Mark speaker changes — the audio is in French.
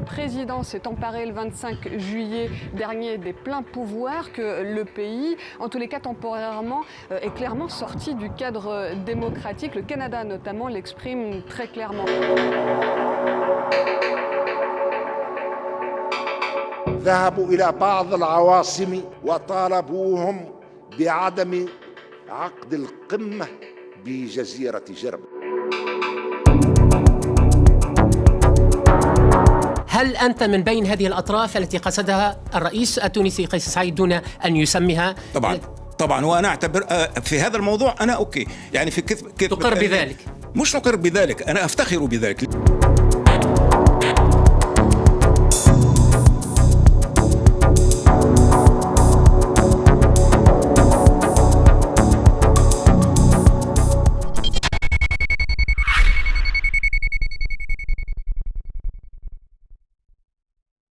Speaker 1: l'Occident s'est emparé le 25 juillet dernier des pleins pouvoirs, que le pays, en tous les cas temporairement, euh, est clairement sorti du cadre démocratique. Le Canada notamment l'exprime très clairement.
Speaker 2: ذهبوا إلى بعض العواصم وطالبوهم بعدم عقد القمة بجزيرة جرب
Speaker 3: هل أنت من بين هذه الأطراف التي قصدها الرئيس التونسي قيس سعيد دون أن يسميها؟
Speaker 4: طبعا. طبعا. وأنا أعتبر آه، في هذا الموضوع أنا أوكي. يعني في كذب
Speaker 3: تقر بذلك.
Speaker 4: مش نقر بذلك. أنا أفتخر بذلك.